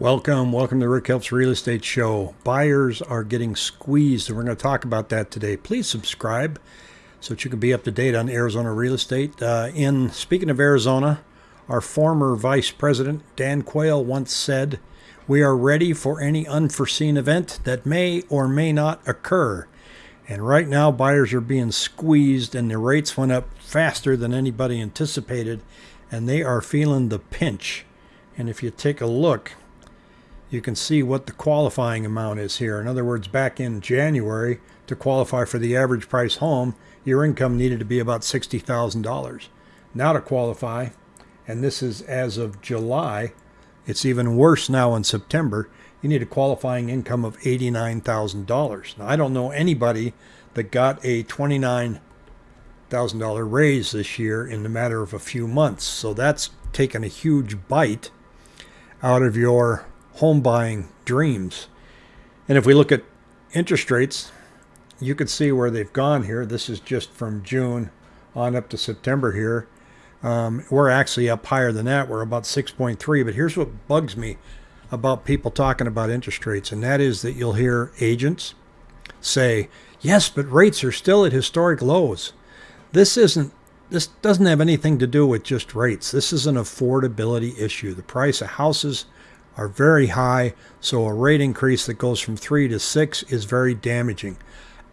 Welcome, welcome to Rick Helps Real Estate Show. Buyers are getting squeezed, and we're going to talk about that today. Please subscribe so that you can be up to date on Arizona real estate. Uh, in speaking of Arizona, our former Vice President Dan Quayle once said, "We are ready for any unforeseen event that may or may not occur." And right now, buyers are being squeezed, and the rates went up faster than anybody anticipated, and they are feeling the pinch. And if you take a look, you can see what the qualifying amount is here. In other words, back in January, to qualify for the average price home, your income needed to be about $60,000. Now to qualify, and this is as of July, it's even worse now in September, you need a qualifying income of $89,000. Now, I don't know anybody that got a $29,000 raise this year in the matter of a few months. So that's taken a huge bite out of your home buying dreams. And if we look at interest rates, you can see where they've gone here. This is just from June on up to September here. Um, we're actually up higher than that. We're about 6.3. But here's what bugs me about people talking about interest rates, and that is that you'll hear agents say, yes, but rates are still at historic lows. This isn't this doesn't have anything to do with just rates. This is an affordability issue. The price of houses are very high, so a rate increase that goes from 3 to 6 is very damaging.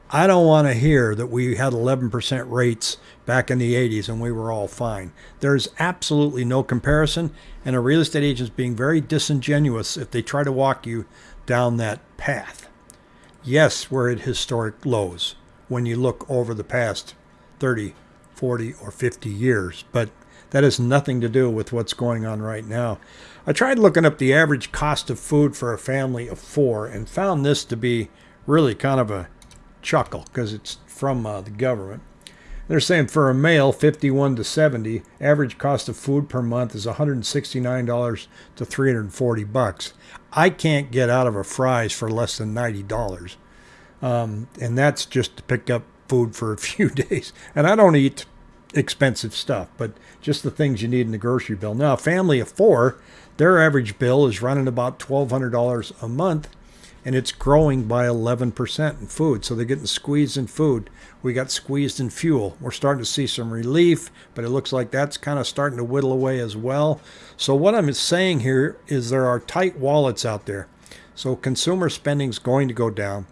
I don't want to hear that we had 11% rates back in the 80s and we were all fine. There's absolutely no comparison, and a real estate agent is being very disingenuous if they try to walk you down that path. Yes, we're at historic lows when you look over the past 30, 40, or 50 years, but that has nothing to do with what's going on right now. I tried looking up the average cost of food for a family of four and found this to be really kind of a chuckle because it's from uh, the government. They're saying for a male, 51 to 70, average cost of food per month is $169 to 340 bucks. I can't get out of a Fry's for less than $90. Um, and that's just to pick up food for a few days. And I don't eat expensive stuff, but just the things you need in the grocery bill. Now, a family of four, their average bill is running about $1,200 a month, and it's growing by 11% in food. So they're getting squeezed in food. We got squeezed in fuel. We're starting to see some relief, but it looks like that's kind of starting to whittle away as well. So what I'm saying here is there are tight wallets out there. So consumer spending is going to go down.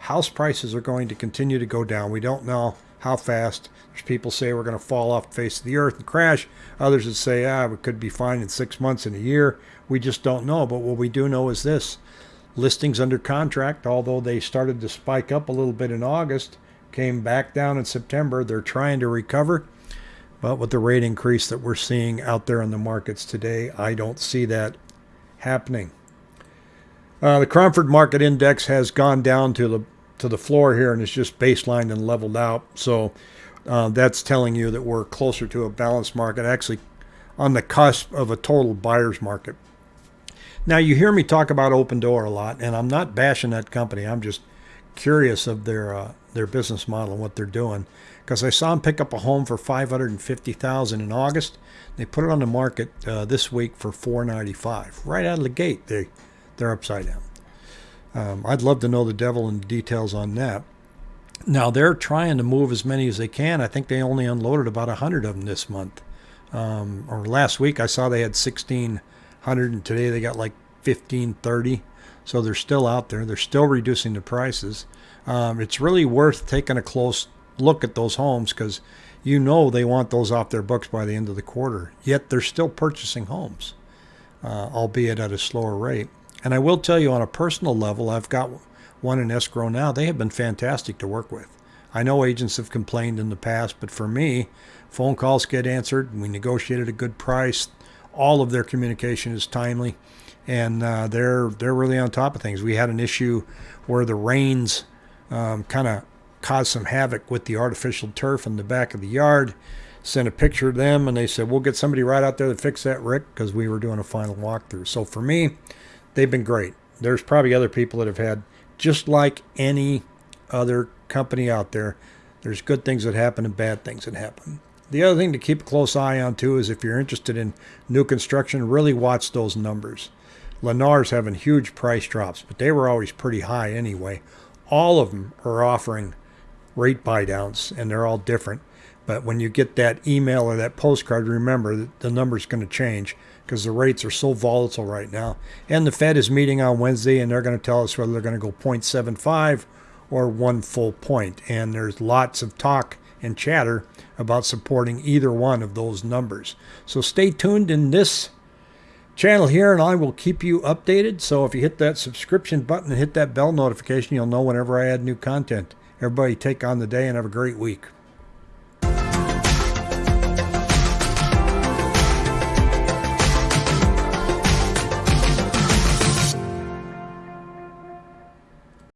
House prices are going to continue to go down. We don't know how fast. There's people say we're going to fall off the face of the earth and crash. Others would say, ah, we could be fine in six months and a year. We just don't know. But what we do know is this listings under contract, although they started to spike up a little bit in August, came back down in September. They're trying to recover. But with the rate increase that we're seeing out there in the markets today, I don't see that happening. Uh, the Cromford Market Index has gone down to the to the floor here and it's just baselined and leveled out. So uh, that's telling you that we're closer to a balanced market, actually on the cusp of a total buyer's market. Now you hear me talk about Opendoor a lot, and I'm not bashing that company. I'm just curious of their uh, their business model and what they're doing. Because I saw them pick up a home for 550,000 in August. They put it on the market uh, this week for 495. Right out of the gate, they they're upside down. Um, I'd love to know the devil and details on that. Now they're trying to move as many as they can. I think they only unloaded about hundred of them this month, um, or last week. I saw they had sixteen hundred, and today they got like fifteen thirty. So they're still out there. They're still reducing the prices. Um, it's really worth taking a close look at those homes because you know they want those off their books by the end of the quarter. Yet they're still purchasing homes, uh, albeit at a slower rate. And I will tell you on a personal level, I've got one in escrow now. They have been fantastic to work with. I know agents have complained in the past, but for me, phone calls get answered. We negotiated a good price. All of their communication is timely, and uh, they're they're really on top of things. We had an issue where the rains um, kind of caused some havoc with the artificial turf in the back of the yard. Sent a picture of them, and they said we'll get somebody right out there to fix that, Rick, because we were doing a final walkthrough. So for me, they've been great. There's probably other people that have had, just like any other company out there, there's good things that happen and bad things that happen. The other thing to keep a close eye on too is if you're interested in new construction, really watch those numbers. Lennar's having huge price drops, but they were always pretty high anyway. All of them are offering rate buy downs, and they're all different. But when you get that email or that postcard, remember that the number's going to change because the rates are so volatile right now. And the Fed is meeting on Wednesday, and they're going to tell us whether they're going to go 0.75 or one full point. And there's lots of talk and chatter about supporting either one of those numbers. So stay tuned in this channel here, and I will keep you updated. So if you hit that subscription button and hit that bell notification, you'll know whenever I add new content. Everybody take on the day and have a great week.